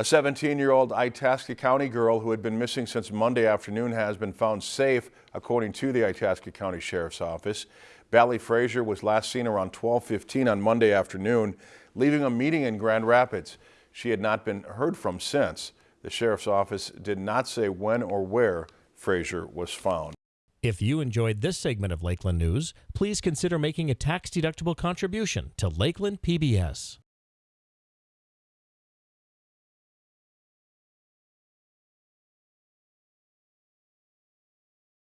A 17-year-old Itasca County girl who had been missing since Monday afternoon has been found safe, according to the Itasca County Sheriff's Office. Bally Frazier was last seen around 12:15 on Monday afternoon, leaving a meeting in Grand Rapids. She had not been heard from since. The Sheriff's Office did not say when or where Frazier was found. If you enjoyed this segment of Lakeland News, please consider making a tax-deductible contribution to Lakeland PBS.